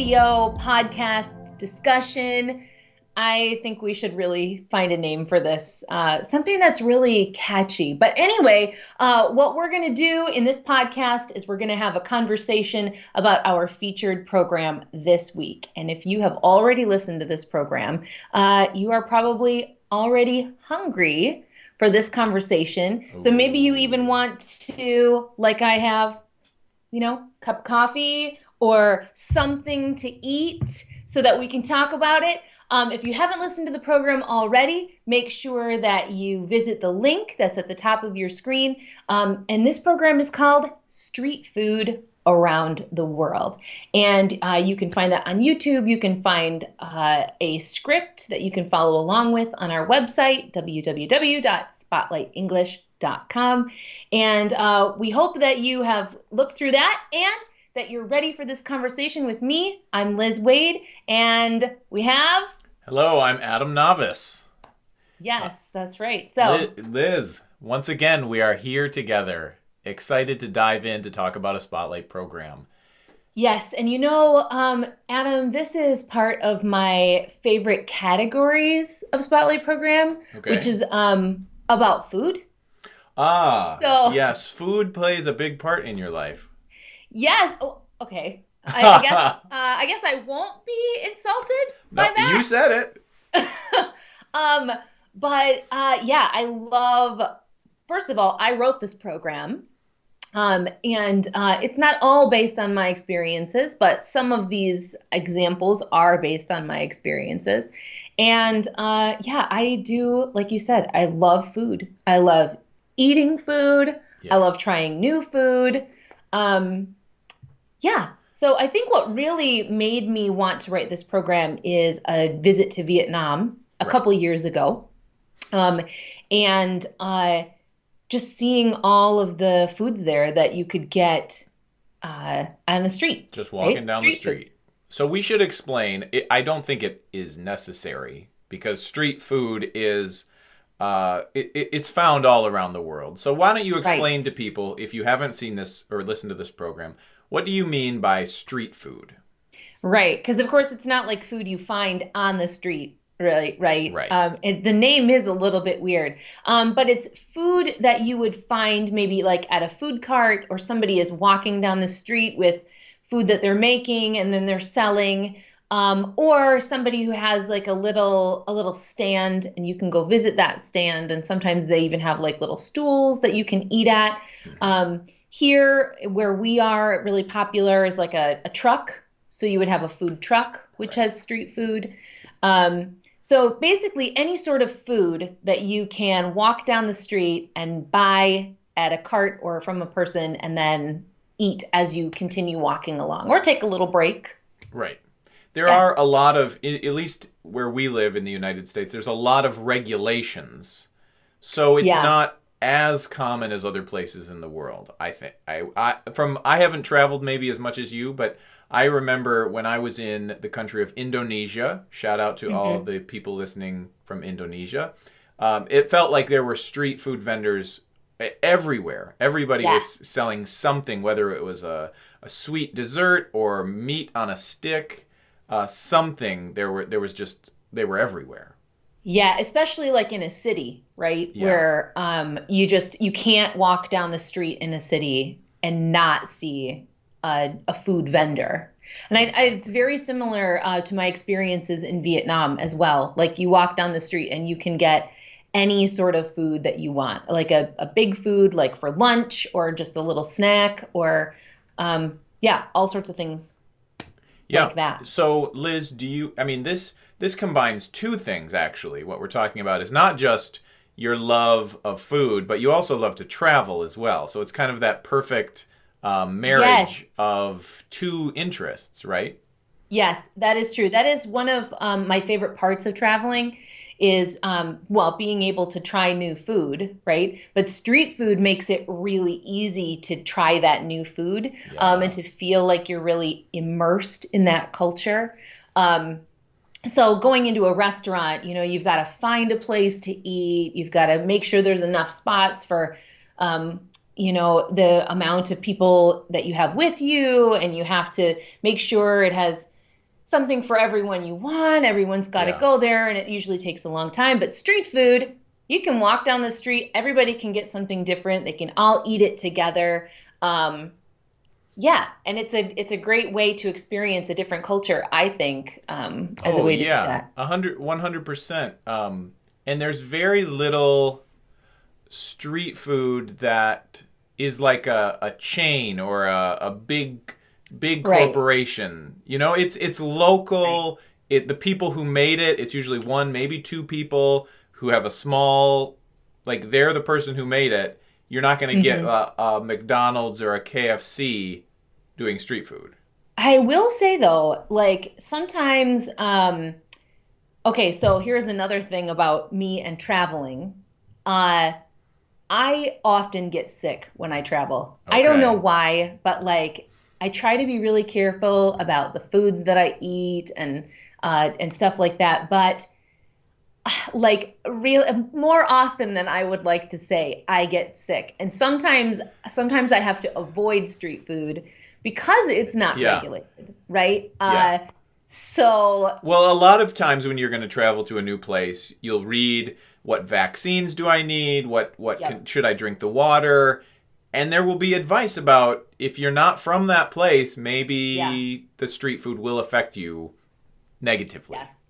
video, podcast, discussion. I think we should really find a name for this, uh, something that's really catchy. But anyway, uh, what we're going to do in this podcast is we're going to have a conversation about our featured program this week. And if you have already listened to this program, uh, you are probably already hungry for this conversation. So maybe you even want to, like I have, you know, cup coffee or something to eat so that we can talk about it. Um, if you haven't listened to the program already, make sure that you visit the link that's at the top of your screen. Um, and this program is called Street Food Around the World. And uh, you can find that on YouTube. You can find uh, a script that you can follow along with on our website, www.spotlightenglish.com. And uh, we hope that you have looked through that and that you're ready for this conversation with me. I'm Liz Waid, and we have Hello, I'm Adam Navis. Yes, that's right. So, Liz, once again, we are here together, excited to dive in to talk about a Spotlight program. Yes, and you know, um, Adam, this is part of my favorite categories of Spotlight program, okay. which is um, about food. Ah, so, yes, food plays a big part in your life. Yes. Oh, okay. I, I guess uh, I guess I won't be insulted no, by that. You said it. um, but uh, yeah, I love. First of all, I wrote this program, um, and uh, it's not all based on my experiences, but some of these examples are based on my experiences. And uh, yeah, I do, like you said, I love food. I love eating food. Yes. I love trying new food. Um, yeah, so I think what really made me want to write this program is a visit to Vietnam a right. couple years ago, um, and uh, just seeing all of the foods there that you could get uh, on the street. Just walking right? down street the street. Food. So we should explain. It, I don't think it is necessary because street food is. Uh, it, it's found all around the world. So why don't you explain right. to people, if you haven't seen this or listened to this program, what do you mean by street food? Right, because of course it's not like food you find on the street really right? Right. Um, it, the name is a little bit weird. Um, but it's food that you would find maybe like at a food cart or somebody is walking down the street with food that they're making and then they're selling um, or somebody who has like a little a little stand and you can go visit that stand and sometimes they even have like little stools that you can eat at um, here, where we are, really popular is like a, a truck. So you would have a food truck, which has street food. Um, so basically, any sort of food that you can walk down the street and buy at a cart or from a person and then eat as you continue walking along or take a little break. Right. There yeah. are a lot of, at least where we live in the United States, there's a lot of regulations. So it's yeah. not as common as other places in the world. I think I, I from I haven't traveled maybe as much as you, but I remember when I was in the country of Indonesia. Shout out to mm-hmm. all the people listening from Indonesia. Um, it felt like there were street food vendors everywhere. Everybody yeah. was selling something, whether it was a, a sweet dessert or meat on a stick, uh, something. There were there was just they were everywhere. Yeah, especially like in a city, right? Yeah. Where um, you just you can't walk down the street in a city and not see a, a food vendor. And I, I, it's very similar uh, to my experiences in Vietnam as well. Like you walk down the street and you can get any sort of food that you want, like a, a big food, like for lunch, or just a little snack, or um, yeah, all sorts of things yeah. like that. So, Liz, do you? I mean, this this combines two things actually. What we're talking about is not just your love of food, but you also love to travel as well. So it's kind of that perfect um, marriage yes. of two interests, right? Yes, that is true. That is one of um, my favorite parts of traveling is um, well being able to try new food right but street food makes it really easy to try that new food yeah. um, and to feel like you're really immersed in that culture um, so going into a restaurant, you know, you've got to find a place to eat. You've got to make sure there's enough spots for, um, you know, the amount of people that you have with you, and you have to make sure it has something for everyone you want. Everyone's got to yeah. go there, and it usually takes a long time. But street food, you can walk down the street, everybody can get something different. They can all eat it together. Um, yeah, and it's a it's a great way to experience a different culture. I think um, as oh, a way to yeah. do that. A hundred, one hundred percent. Um, and there's very little street food that is like a, a chain or a, a big big corporation. Right. You know, it's it's local. Right. It the people who made it. It's usually one, maybe two people who have a small, like they're the person who made it. You're not going to mm-hmm. get a, a McDonald's or a KFC doing street food. I will say though, like sometimes, um, okay, so here's another thing about me and traveling. Uh, I often get sick when I travel. Okay. I don't know why, but like I try to be really careful about the foods that I eat and uh, and stuff like that. But like real more often than I would like to say, I get sick, and sometimes sometimes I have to avoid street food because it's not yeah. regulated, right? Yeah. Uh, so well, a lot of times when you're going to travel to a new place, you'll read what vaccines do I need, what what yep. can, should I drink the water, and there will be advice about if you're not from that place, maybe yeah. the street food will affect you negatively. Yes.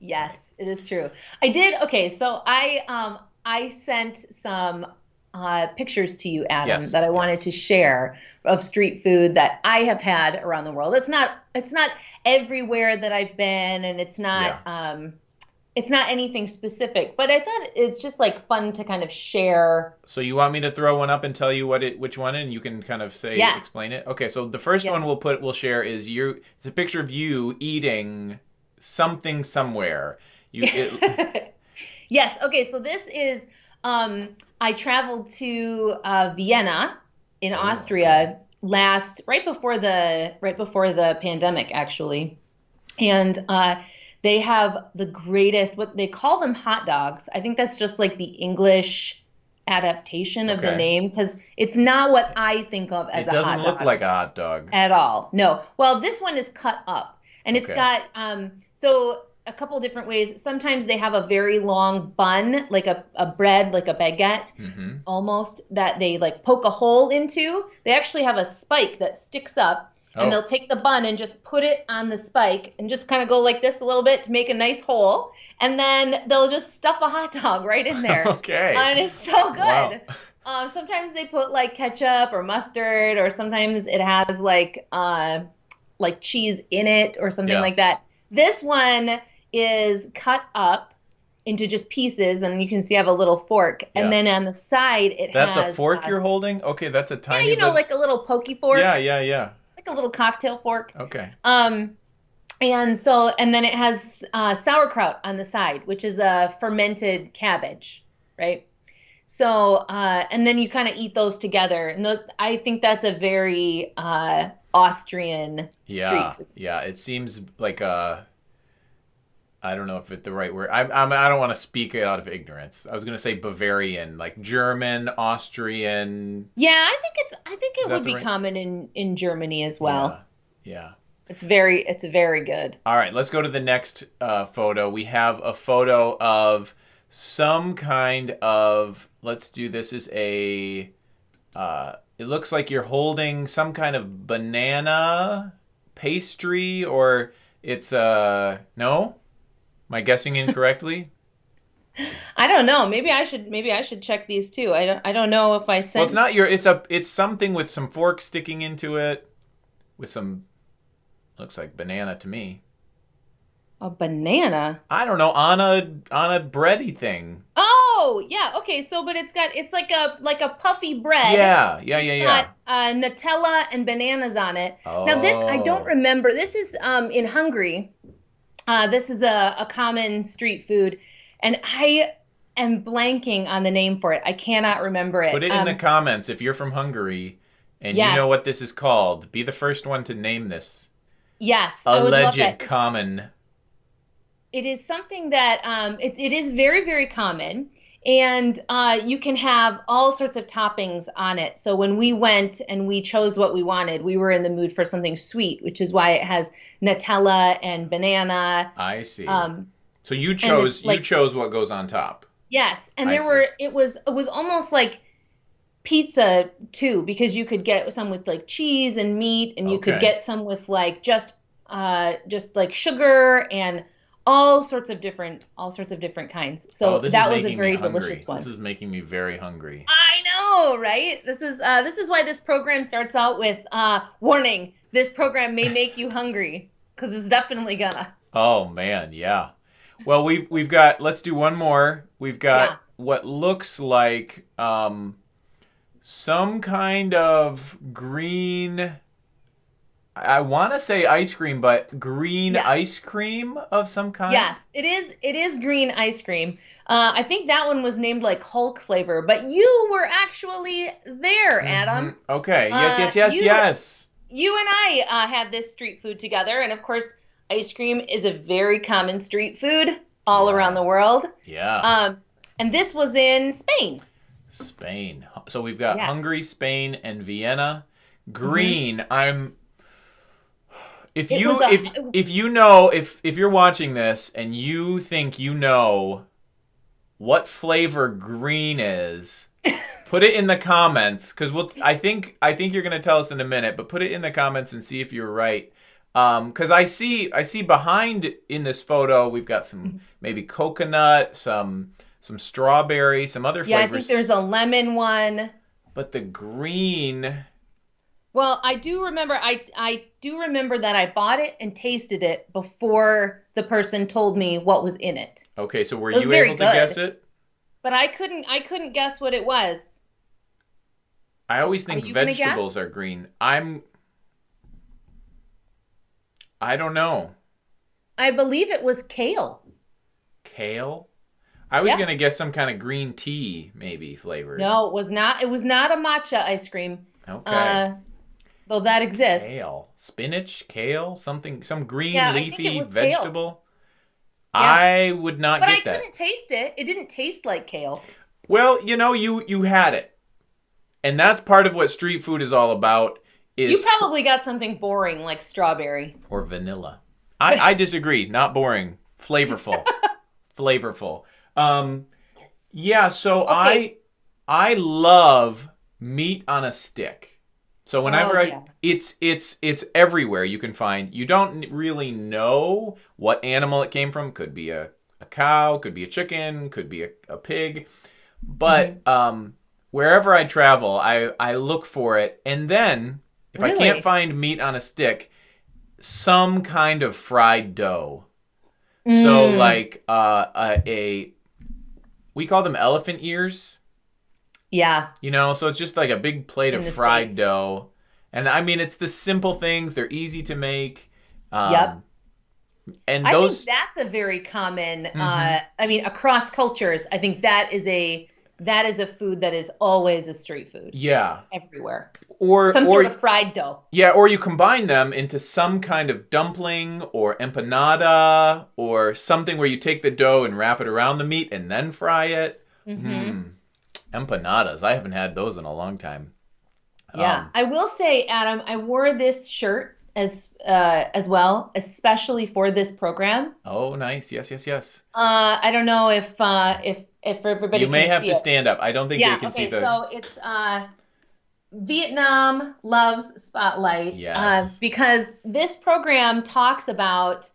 Yes, it is true. I did. Okay, so I um I sent some uh, pictures to you, Adam, yes, that I wanted yes. to share of street food that I have had around the world. It's not it's not everywhere that I've been, and it's not yeah. um it's not anything specific, but I thought it's just like fun to kind of share. So you want me to throw one up and tell you what it which one and you can kind of say yeah. explain it? Okay, so the first yeah. one we'll put we'll share is you it's a picture of you eating something somewhere. You it... Yes, okay, so this is um I traveled to uh, Vienna in oh, Austria okay. last right before the right before the pandemic actually. And uh they have the greatest, what they call them hot dogs. I think that's just like the English adaptation of okay. the name because it's not what I think of as it a hot dog. It doesn't look like a hot dog at all. No. Well, this one is cut up and it's okay. got um so a couple different ways. Sometimes they have a very long bun, like a, a bread, like a baguette, mm-hmm. almost that they like poke a hole into. They actually have a spike that sticks up and oh. they'll take the bun and just put it on the spike and just kind of go like this a little bit to make a nice hole. And then they'll just stuff a hot dog right in there. okay. And it's so good. Wow. Um, sometimes they put like ketchup or mustard, or sometimes it has like uh, like cheese in it or something yeah. like that. This one is cut up into just pieces, and you can see I have a little fork, yeah. and then on the side it that's has, a fork uh, you're holding. Okay, that's a tiny. Yeah, you know, little... like a little pokey fork. Yeah, yeah, yeah like a little cocktail fork. Okay. Um, and so and then it has uh, sauerkraut on the side, which is a fermented cabbage, right? So uh, and then you kind of eat those together, and those, I think that's a very uh, Austrian yeah, street food. Yeah, it seems like a I don't know if it's the right word. I'm, I'm I don't want to speak out of ignorance. I was going to say Bavarian, like German, Austrian. Yeah, I think it's. I think it would be right? common in in Germany as well. Yeah. yeah. It's very it's very good. All right, let's go to the next uh, photo. We have a photo of some kind of. Let's do this is a. Uh, it looks like you're holding some kind of banana pastry, or it's a uh, no Am I guessing incorrectly? I don't know. Maybe I should. Maybe I should check these too. I don't. I don't know if I sent. Well, it's not your. It's a. It's something with some forks sticking into it, with some. Looks like banana to me. A banana. I don't know on a on a bready thing. Oh yeah. Okay. So, but it's got it's like a like a puffy bread. Yeah. Yeah. Yeah. Yeah. Got, uh, Nutella and bananas on it. Oh. Now this I don't oh. remember. This is um in Hungary. Uh, this is a, a common street food, and I am blanking on the name for it. I cannot remember it. Put it um, in the um, comments if you're from Hungary and yes. you know what this is called. Be the first one to name this. Yes, alleged common. It is something that um, it, it is very very common. And uh, you can have all sorts of toppings on it. So when we went and we chose what we wanted, we were in the mood for something sweet, which is why it has Nutella and banana. I see. Um, so you chose like, you chose what goes on top. Yes, and there were it was it was almost like pizza too because you could get some with like cheese and meat, and you okay. could get some with like just uh just like sugar and all sorts of different all sorts of different kinds. So oh, that was a very delicious one. This is making me very hungry. I know, right? This is uh, this is why this program starts out with uh, warning. This program may make you hungry because it's definitely gonna. Oh man, yeah. Well, we've we've got. Let's do one more. We've got yeah. what looks like um, some kind of green I want to say ice cream, but green yes. ice cream of some kind. Yes, it is. It is green ice cream. Uh, I think that one was named like Hulk flavor, but you were actually there, mm-hmm. Adam. Mm-hmm. Okay. Yes. Yes. Yes. Uh, you, yes. You and I uh, had this street food together, and of course, ice cream is a very common street food all yeah. around the world. Yeah. Um, and this was in Spain. Spain. So we've got yes. Hungary, Spain, and Vienna. Green. Mm-hmm. I'm if it you a, if if you know if if you're watching this and you think you know what flavor green is put it in the comments because we'll i think i think you're going to tell us in a minute but put it in the comments and see if you're right. Because um, i see i see behind in this photo we've got some mm-hmm. maybe coconut some some strawberry some other flavors yeah i think there's a lemon one. But the green well, I do remember I I do remember that I bought it and tasted it before the person told me what was in it. Okay, so were you able to guess it? But I couldn't I couldn't guess what it was. I always think vegetables are green. I'm I don't know. I believe it was kale. Kale? I was yeah. gonna guess some kind of green tea, maybe flavored. No, it was not. It was not a matcha ice cream. Okay. Uh, Though that exists. Kale, spinach, kale, something, some green yeah, leafy vegetable. Yeah. I would not but get I that. I couldn't taste it. It didn't taste like kale. Well, you know, you you had it, and that's part of what street food is all about. Is you probably got something boring like strawberry or vanilla. I, I disagree. Not boring, flavorful, flavorful. Um, yeah. So okay. I I love meat on a stick. So whenever oh, yeah. I, it's it's it's everywhere you can find. You don't really know what animal it came from. Could be a, a cow, could be a chicken, could be a, a pig. But mm-hmm. um, wherever I travel, I I look for it, and then if really? I can't find meat on a stick, some kind of fried dough. Mm. So like uh, a, a we call them elephant ears. Yeah. You know, so it's just like a big plate In of fried States. dough. And I mean, it's the simple things. They're easy to make. Um, yep. And I those... think that's a very common. Uh, mm-hmm. Uh, I mean, across cultures, I think that is a that is a food that is always a street food. Yeah. Everywhere. Or some or, sort of fried dough. Yeah, or you combine them into some kind of dumpling or empanada or something where you take the dough and wrap it around the meat and then fry it. Mm-hmm. Mm empanadas. I haven't had those in a long time. Yeah, um, I will say, Adam, I wore this shirt as uh, as well, especially for this program. Oh, nice. Yes, yes, yes. Uh, I don't know if uh, if if everybody. You may have to it. stand up. I don't think yeah, they can okay, see the. so it's uh, Vietnam loves Spotlight. Yes. Uh, because this program talks about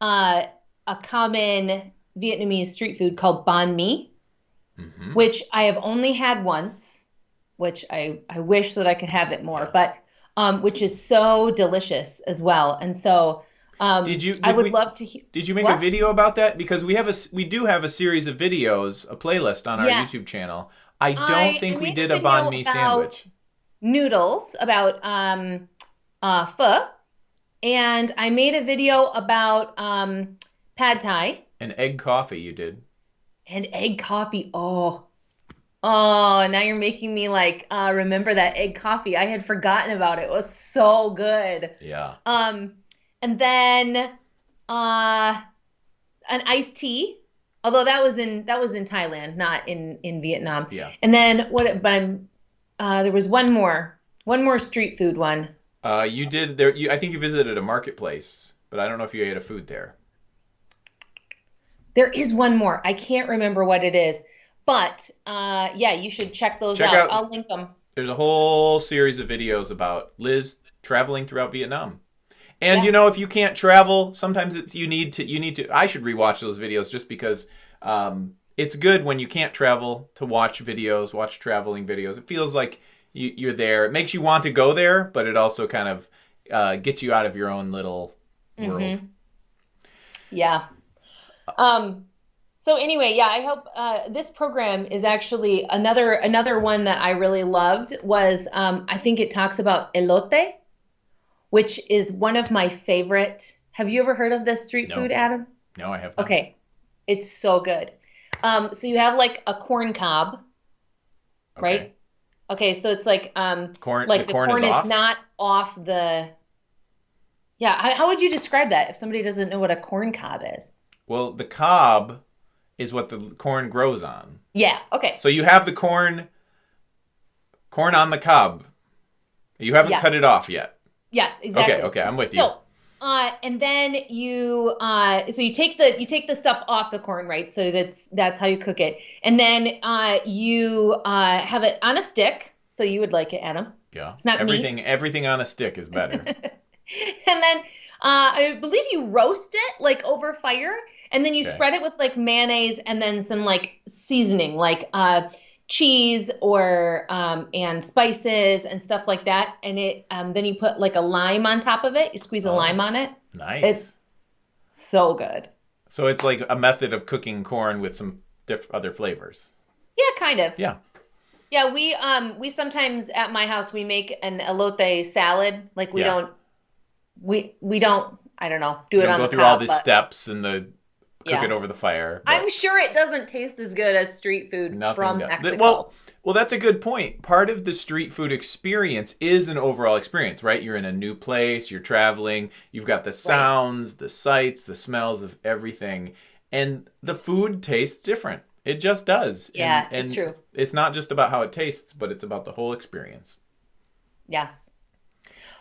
uh, a common Vietnamese street food called banh mi mm-hmm. which I have only had once, which I, I wish that I could have it more, but um, which is so delicious as well. And so um, did you? Did I would we, love to. hear. did you make what? a video about that? Because we have a we do have a series of videos, a playlist on our yes. YouTube channel. I don't I, think I we did a, a banh mi sandwich. Noodles about um, uh, pho, and I made a video about um, pad thai. And egg coffee, you did and egg coffee. Oh, oh, now you're making me like uh, remember that egg coffee. I had forgotten about it. It was so good. Yeah. Um, and then uh, an iced tea Although that was in that was in Thailand, not in in Vietnam. Yeah. And then what? But I'm uh, there was one more, one more street food one. Uh, you did there. You, I think you visited a marketplace, but I don't know if you ate a food there. There is one more. I can't remember what it is, but uh, yeah, you should check those Check out. out- I'll link them. There's a whole series of videos about Liz traveling throughout Vietnam. And Yeah. you know, if you can't travel, sometimes it's you need to you need to. I should rewatch those videos just because um, it's good when you can't travel to watch videos, watch traveling videos. It feels like you, you're there. It makes you want to go there, but it also kind of uh, gets you out of your own little world. Mhm. Yeah. Um, so anyway, yeah, I hope uh, this program is actually another another one that I really loved was um, I think it talks about elote, which is one of my favorite. Have you ever heard of this street No. food, Adam? No, I have. Not. Okay, it's so good. Um, so you have like a corn cob, Okay. right? Okay, so it's like um, Corn. like the the corn, corn, is is, off. not off the. Yeah, how, how would you describe that if somebody doesn't know what a corn cob is? Well, the cob is what the corn grows on. Yeah. Okay. So you have the corn, corn on the cob. You haven't Yes. cut it off yet. Yes. Exactly. Okay, okay, I'm with you. So, uh, and then you, uh, so you take the you take the stuff off the corn, right? So that's that's how you cook it, and then uh, you uh, have it on a stick. So you would like it, Adam. yeah, it's not meat. everything. Everything on a stick is better. and then uh, I believe you roast it like over fire, and then you Okay. spread it with like mayonnaise and then some like seasoning, like uh, cheese or um, and spices and stuff like that. And it um, then you put like a lime on top of it. You squeeze a Oh. lime on it. nice. It's so good. so it's like a method of cooking corn with some diff- other flavors. Yeah, kind of. Yeah. Yeah, we um we sometimes at my house we make an elote salad. Like we Yeah. don't we we don't I don't know do You it don't on go through all the but steps and the cook Yeah. it over the fire. I'm sure it doesn't taste as good as street food from does. Mexico. Well, well, that's a good point. Part of the street food experience is an overall experience, right? You're in a new place, you're traveling, you've got the sounds, the sights, the smells of everything, and the food tastes different. It just does. And- Yeah, and it's true. It's not just about how it tastes, but it's about the whole experience. Yes.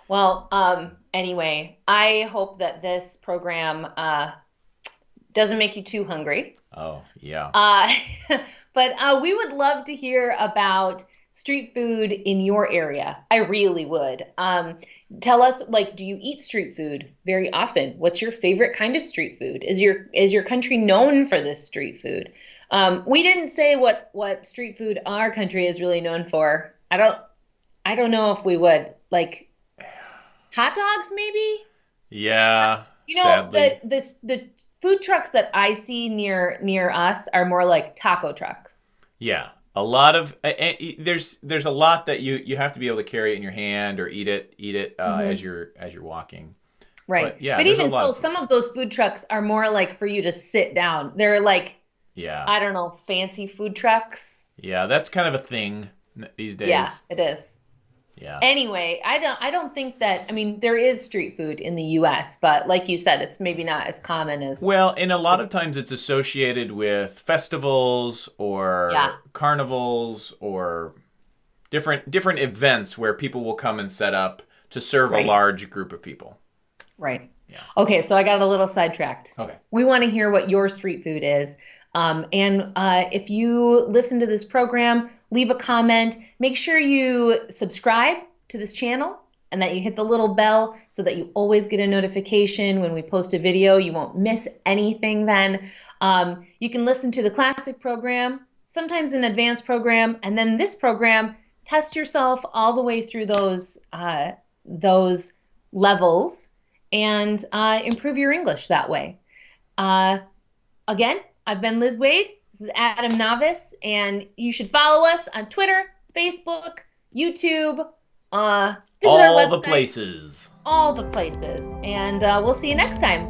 Well, um, anyway, I hope that this program uh, doesn't make you too hungry. Oh, yeah. Uh, but uh, we would love to hear about street food in your area. I really would. Um, tell us, like, do you eat street food very often? What's your favorite kind of street food? Is your is your country known for this street food? Um, we didn't say what what street food our country is really known for. I don't I don't know if we would like hot dogs maybe. yeah. You know, sadly. the, the the food trucks that I see near near us are more like taco trucks. Yeah, a lot of uh, there's there's a lot that you you have to be able to carry it in your hand or eat it eat it uh, Mhm. as you're as you're walking. Right. But, yeah, but even so, of some of those food trucks are more like for you to sit down. They're like, Yeah, I don't know, fancy food trucks. yeah, that's kind of a thing these days. Yeah, it is. Yeah, Anyway, I don't I don't think that I mean there is street food in the US, but like you said, it's maybe not as common as Well, and a lot of times it's associated with festivals or Yeah. carnivals or different different events where people will come and set up to serve Right. a large group of people. Right. Yeah. Okay, so I got a little sidetracked. Okay. We want to hear what your street food is. Um, and uh, if you listen to this program, leave a comment. Make sure you subscribe to this channel and that you hit the little bell so that you always get a notification when we post a video. You won't miss anything then. Um, you can listen to the classic program, sometimes an advanced program, and then this program. Test yourself all the way through those uh, those levels and uh, improve your English that way. Uh, again, I've been Liz Waid. This is Adam Navis, and you should follow us on Twitter, Facebook, YouTube, uh, All the places. all the places. And uh, we'll see you next time.